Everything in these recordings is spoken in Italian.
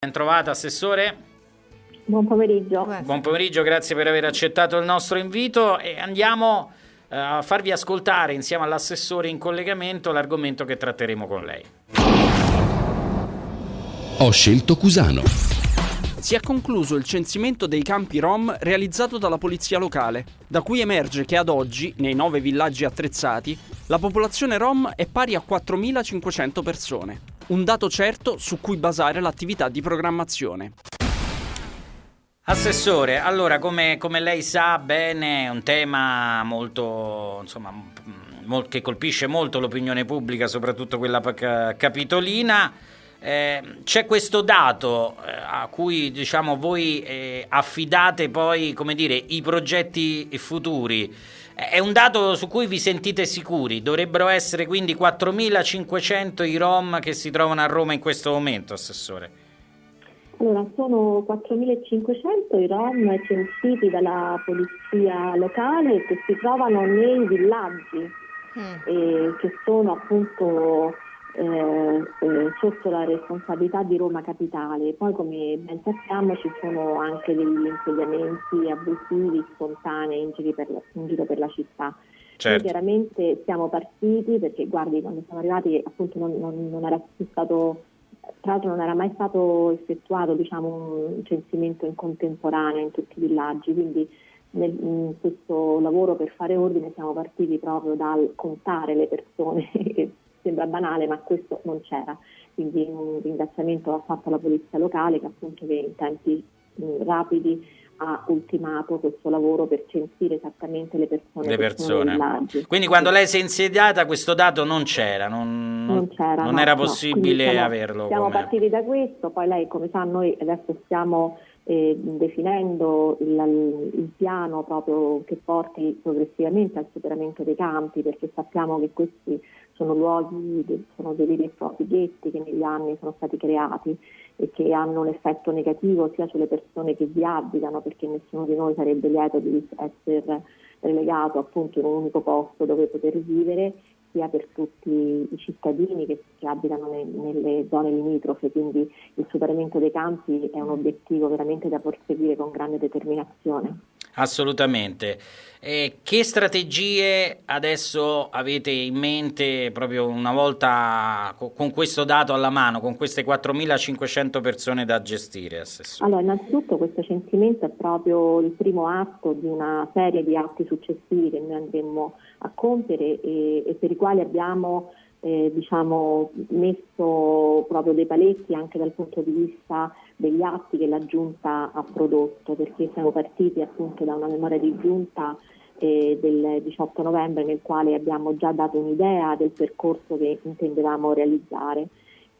Ben trovata, Assessore. Buon pomeriggio. Buon pomeriggio, grazie per aver accettato il nostro invito e andiamo eh, a farvi ascoltare insieme all'Assessore in collegamento l'argomento che tratteremo con lei. Ho scelto Cusano. Si è concluso il censimento dei campi Rom realizzato dalla polizia locale, da cui emerge che ad oggi, nei nove villaggi attrezzati, la popolazione Rom è pari a 4.500 persone un dato certo su cui basare l'attività di programmazione. Assessore, allora come, come lei sa bene è un tema molto, insomma, che colpisce molto l'opinione pubblica, soprattutto quella capitolina. Eh, c'è questo dato eh, a cui diciamo, voi eh, affidate poi dire, i progetti futuri. È un dato su cui vi sentite sicuri? Dovrebbero essere quindi 4.500 i Rom che si trovano a Roma in questo momento, Assessore? Allora, sono 4.500 i Rom censiti dalla polizia locale che si trovano nei villaggi, mm. che sono appunto eh, eh, sotto la responsabilità di Roma Capitale. Poi come ben sappiamo ci sono anche degli insediamenti abusivi, spontanei in giro per, in giro per la città. Certo. Chiaramente siamo partiti perché guardi quando siamo arrivati appunto non, non, non era più stato tra l'altro non era mai stato effettuato diciamo, un censimento in contemporanea in tutti i villaggi, quindi nel, in questo lavoro per fare ordine siamo partiti proprio dal contare le persone sembra banale ma questo non c'era, quindi un ringraziamento va fatto alla polizia locale che appunto che in tempi mh, rapidi ha ultimato questo lavoro per censire esattamente le persone. Le persone. Quindi quando lei si è insediata questo dato non c'era, non, non, c'era, non no, era possibile no. siamo, averlo. Siamo come... partiti da questo, poi lei come sa noi adesso stiamo eh, definendo il, il, piano proprio che porti progressivamente al superamento dei campi perché sappiamo che questi sono luoghi, sono dei veri e propri ghetti che negli anni sono stati creati e che hanno un effetto negativo sia sulle persone che vi abitano, perché nessuno di noi sarebbe lieto di essere relegato appunto in un unico posto dove poter vivere, sia per tutti i cittadini che, che abitano ne, nelle zone limitrofe, quindi il superamento dei campi è un obiettivo veramente da perseguire con grande determinazione. Assolutamente. Eh, che strategie adesso avete in mente proprio una volta con questo dato alla mano, con queste 4.500 persone da gestire, Assessore? Allora, innanzitutto questo censimento è proprio il primo atto di una serie di atti successivi che noi andremo a compiere e, e per i quali abbiamo eh, diciamo, messo proprio dei paletti anche dal punto di vista degli atti che la Giunta ha prodotto, perché siamo partiti appunto da una memoria di Giunta eh, del 18 novembre nel quale abbiamo già dato un'idea del percorso che intendevamo realizzare.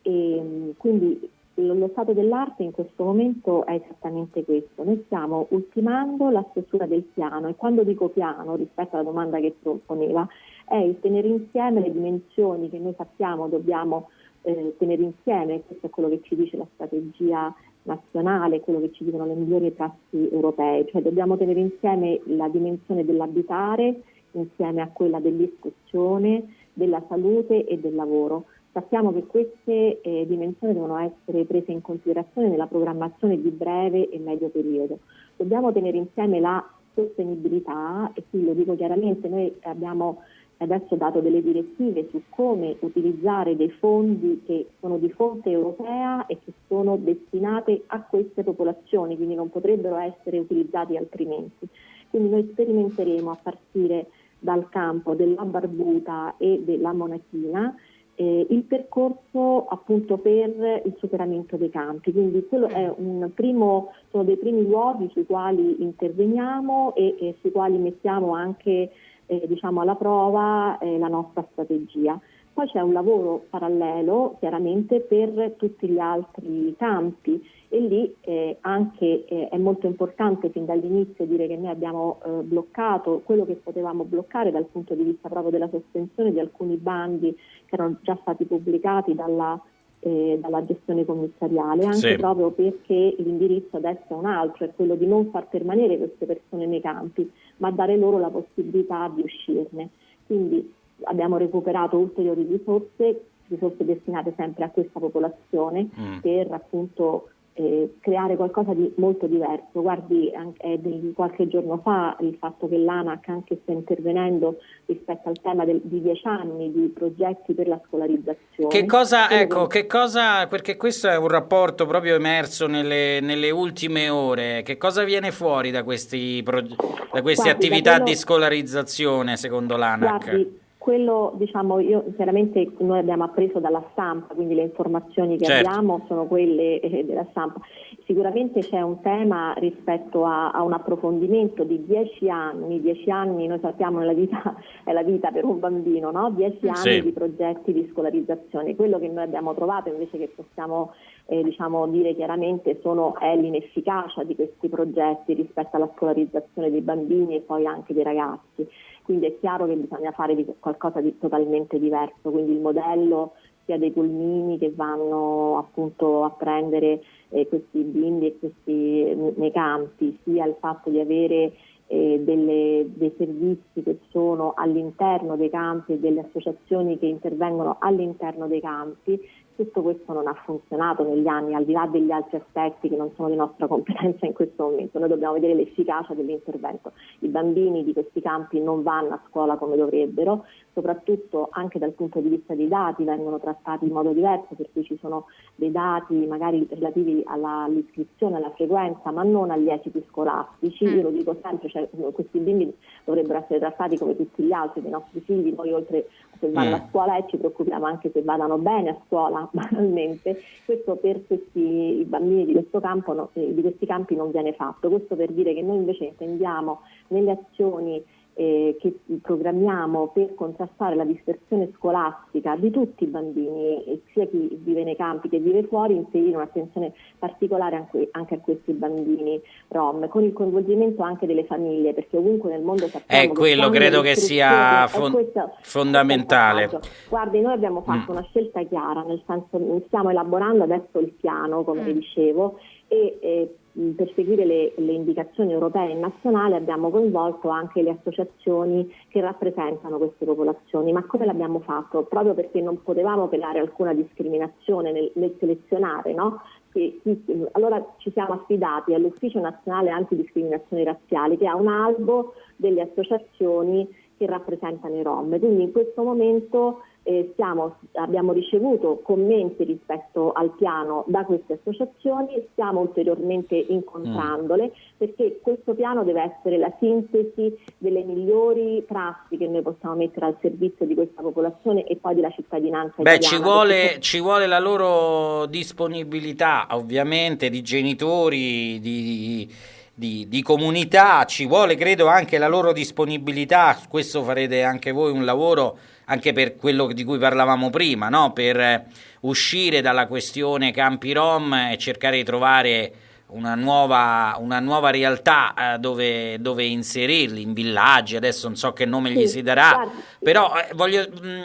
E, quindi lo stato dell'arte in questo momento è esattamente questo. Noi stiamo ultimando la stesura del piano e quando dico piano, rispetto alla domanda che proponeva, è il tenere insieme le dimensioni che noi sappiamo dobbiamo eh, tenere insieme, questo è quello che ci dice la strategia nazionale, quello che ci dicono le migliori prassi europee, cioè dobbiamo tenere insieme la dimensione dell'abitare insieme a quella dell'istruzione, della salute e del lavoro. Sappiamo che queste eh, dimensioni devono essere prese in considerazione nella programmazione di breve e medio periodo. Dobbiamo tenere insieme la sostenibilità e qui lo dico chiaramente, noi abbiamo adesso dato delle direttive su come utilizzare dei fondi che sono di fonte europea e che sono destinate a queste popolazioni, quindi non potrebbero essere utilizzati altrimenti. Quindi noi sperimenteremo a partire dal campo della barbuta e della monachina eh, il percorso appunto per il superamento dei campi. Quindi quello è un primo, sono dei primi luoghi sui quali interveniamo e, e sui quali mettiamo anche eh, diciamo alla prova eh, la nostra strategia. Poi c'è un lavoro parallelo chiaramente per tutti gli altri campi e lì eh, anche eh, è molto importante fin dall'inizio dire che noi abbiamo eh, bloccato quello che potevamo bloccare dal punto di vista proprio della sospensione di alcuni bandi che erano già stati pubblicati dalla, eh, dalla gestione commissariale, anche sì. proprio perché l'indirizzo adesso è un altro, è quello di non far permanere queste persone nei campi, ma dare loro la possibilità di uscirne. Quindi abbiamo recuperato ulteriori risorse, risorse destinate sempre a questa popolazione mm. per appunto eh, creare qualcosa di molto diverso. Guardi, anche, di qualche giorno fa il fatto che l'ANAC anche sta intervenendo rispetto al tema del, di dieci anni di progetti per la scolarizzazione. Che cosa, ecco, che cosa, perché questo è un rapporto proprio emerso nelle, nelle ultime ore, che cosa viene fuori da, questi, da queste Guardi, attività da quello, di scolarizzazione secondo l'ANAC? Guardi, quello, diciamo, io chiaramente noi abbiamo appreso dalla stampa, quindi le informazioni che certo. abbiamo sono quelle eh, della stampa. Sicuramente c'è un tema rispetto a, a, un approfondimento di dieci anni, dieci anni noi sappiamo nella vita è la vita per un bambino, no? dieci anni sì. di progetti di scolarizzazione. Quello che noi abbiamo trovato invece che possiamo eh, diciamo, dire chiaramente sono, è l'inefficacia di questi progetti rispetto alla scolarizzazione dei bambini e poi anche dei ragazzi quindi è chiaro che bisogna fare di qualcosa di totalmente diverso, quindi il modello sia dei pulmini che vanno appunto a prendere eh, questi bimbi e questi nei campi, sia il fatto di avere eh, delle, dei servizi che sono all'interno dei campi e delle associazioni che intervengono all'interno dei campi tutto questo non ha funzionato negli anni, al di là degli altri aspetti che non sono di nostra competenza in questo momento. Noi dobbiamo vedere l'efficacia dell'intervento. I bambini di questi campi non vanno a scuola come dovrebbero, soprattutto anche dal punto di vista dei dati vengono trattati in modo diverso, per cui ci sono dei dati magari relativi all'iscrizione, alla frequenza, ma non agli esiti scolastici. Mm. Io lo dico sempre, cioè, questi bimbi dovrebbero essere trattati come tutti gli altri dei nostri figli, noi oltre se vanno mm. a scuola e ci preoccupiamo anche se vadano bene a scuola banalmente, questo per questi bambini di, questo campo, eh, di questi campi non viene fatto, questo per dire che noi invece intendiamo nelle azioni eh, che programmiamo per contrastare la dispersione scolastica di tutti i bambini, sia chi vive nei campi che vive fuori, inserire un'attenzione particolare anche, anche a questi bambini rom, con il coinvolgimento anche delle famiglie, perché ovunque nel mondo sappiamo è quello credo che sia fon- questo, fondamentale. Guardi, noi abbiamo fatto mm. una scelta chiara, nel senso stiamo elaborando adesso il piano, come mm. vi dicevo, e eh, per seguire le, le, indicazioni europee e nazionali abbiamo coinvolto anche le associazioni che rappresentano queste popolazioni. Ma come l'abbiamo fatto? Proprio perché non potevamo creare alcuna discriminazione nel, nel selezionare, no? che, allora ci siamo affidati all'Ufficio Nazionale Antidiscriminazioni Razziali che ha un albo delle associazioni che rappresentano i Rom. Quindi in questo momento eh, stiamo, abbiamo ricevuto commenti rispetto al piano da queste associazioni, stiamo ulteriormente incontrandole mm. perché questo piano deve essere la sintesi delle migliori prassi che noi possiamo mettere al servizio di questa popolazione e poi della cittadinanza Beh, Ci vuole, perché... ci vuole la loro disponibilità ovviamente di genitori, di, di, di, comunità, ci vuole credo anche la loro disponibilità, su questo farete anche voi un lavoro anche per quello di cui parlavamo prima, no? per eh, uscire dalla questione campi rom e cercare di trovare una nuova, una nuova realtà eh, dove, dove, inserirli, in villaggi, adesso non so che nome sì, gli si darà, guardi. però eh, voglio, mh, mm,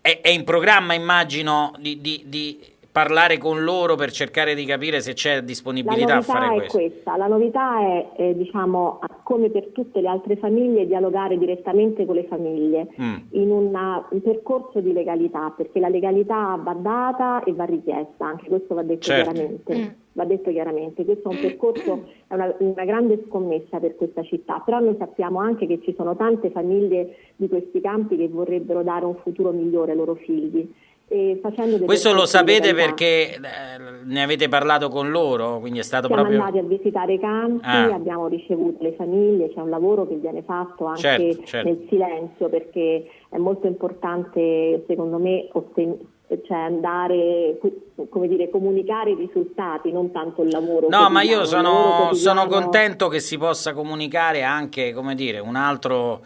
è, è, in programma immagino di, di, di parlare con loro per cercare di capire se c'è disponibilità a fare questo? Questa. La novità è, eh, diciamo, come per tutte le altre famiglie, dialogare direttamente con le famiglie mm. in una, un percorso di legalità, perché la legalità va data e va richiesta, anche questo va detto certo. chiaramente. Mm. Va detto chiaramente, questo è un percorso, è una, una grande scommessa per questa città, però noi sappiamo anche che ci sono tante famiglie di questi campi che vorrebbero dare un futuro migliore ai loro figli questo lo sapete perché eh, ne avete parlato con loro, quindi è stato Siamo proprio... andati a visitare i campi, ah. abbiamo ricevuto le famiglie, c'è un lavoro che viene fatto anche certo, certo. nel silenzio perché è molto importante secondo me cioè andare, come dire, comunicare i risultati, non tanto il lavoro. No, ma io sono, sono contento che si possa comunicare anche, come dire, un altro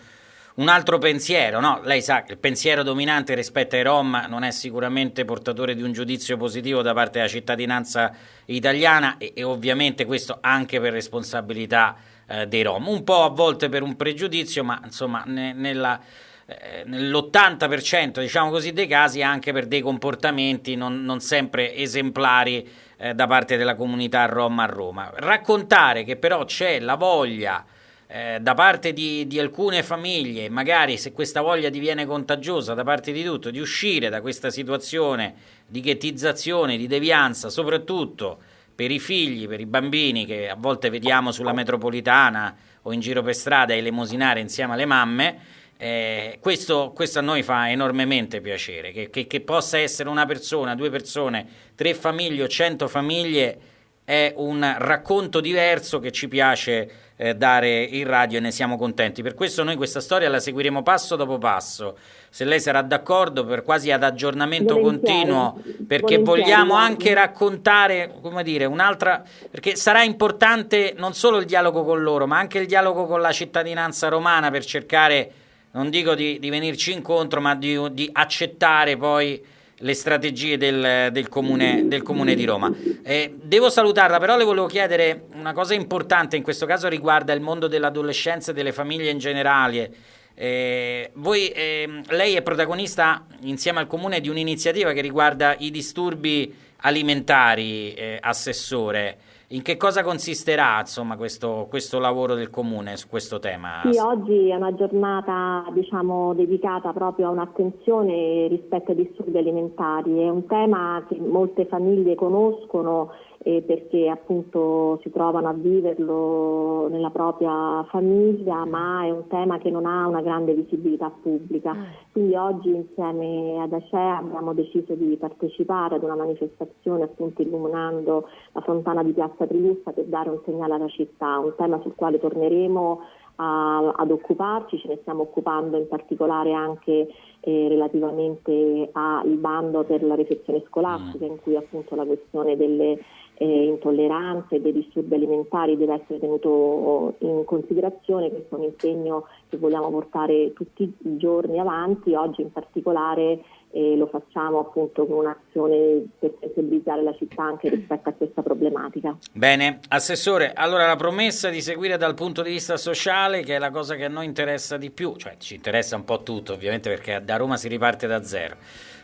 un altro pensiero, no? Lei sa che il pensiero dominante rispetto ai Rom non è sicuramente portatore di un giudizio positivo da parte della cittadinanza italiana e, e ovviamente questo anche per responsabilità eh, dei Rom. Un po' a volte per un pregiudizio, ma insomma ne, nella, eh, nell'80% diciamo così, dei casi anche per dei comportamenti non, non sempre esemplari eh, da parte della comunità Rom a Roma. Raccontare che però c'è la voglia eh, da parte di, di, alcune famiglie, magari se questa voglia diviene contagiosa da parte di tutto, di uscire da questa situazione di ghettizzazione, di devianza, soprattutto per i figli, per i bambini che a volte vediamo sulla metropolitana o in giro per strada elemosinare insieme alle mamme, eh, questo, questo, a noi fa enormemente piacere, che, che, che, possa essere una persona, due persone, tre famiglie o cento famiglie è un racconto diverso che ci piace eh, dare in radio e ne siamo contenti. Per questo noi questa storia la seguiremo passo dopo passo. Se lei sarà d'accordo, per quasi ad aggiornamento Volentieri. continuo, perché vogliamo anche raccontare, come dire, un'altra. perché sarà importante non solo il dialogo con loro, ma anche il dialogo con la cittadinanza romana per cercare, non dico di, di venirci incontro, ma di, di accettare poi le strategie del, del, comune, del comune, di Roma. Eh, devo salutarla, però le volevo chiedere una cosa importante, in questo caso riguarda il mondo dell'adolescenza e delle famiglie in generale. Eh, voi, eh, lei è protagonista insieme al comune di un'iniziativa che riguarda i disturbi alimentari, eh, assessore. In che cosa consisterà insomma, questo, questo, lavoro del Comune su questo tema? Sì, oggi è una giornata diciamo, dedicata proprio a un'attenzione rispetto ai disturbi alimentari. È un tema che molte famiglie conoscono eh, perché appunto si trovano a viverlo nella propria famiglia, ma è un tema che non ha una grande visibilità pubblica. Mm. Quindi oggi insieme ad Acea abbiamo deciso di partecipare ad una manifestazione appunto illuminando la fontana di Piazza Trilussa per dare un segnale alla città, un tema sul quale torneremo a, ad occuparci, ce ne stiamo occupando in particolare anche eh, relativamente al bando per la riflessione scolastica mm. in cui appunto la questione delle eh, intolleranze dei disturbi alimentari deve essere tenuto in considerazione, questo è un impegno che vogliamo portare tutti i giorni avanti, oggi in particolare eh, lo facciamo appunto con un'azione per sensibilizzare la città anche rispetto a questa problematica. Bene, Assessore, allora la promessa di seguire dal punto di vista sociale, che è la cosa che a noi interessa di più, cioè ci interessa un po' tutto ovviamente perché da Roma si riparte da zero,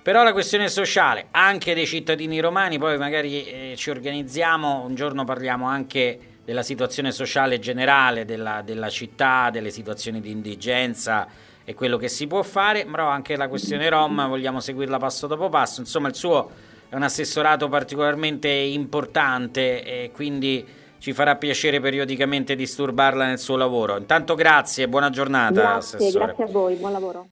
però la questione sociale anche dei cittadini romani, poi magari eh, ci organizziamo, un giorno parliamo anche della situazione sociale generale della, della città, delle situazioni di indigenza, è quello che si può fare, però anche la questione Rom vogliamo seguirla passo dopo passo, insomma il suo è un assessorato particolarmente importante e quindi ci farà piacere periodicamente disturbarla nel suo lavoro. Intanto grazie e buona giornata. Grazie, assessore. grazie a voi, buon lavoro.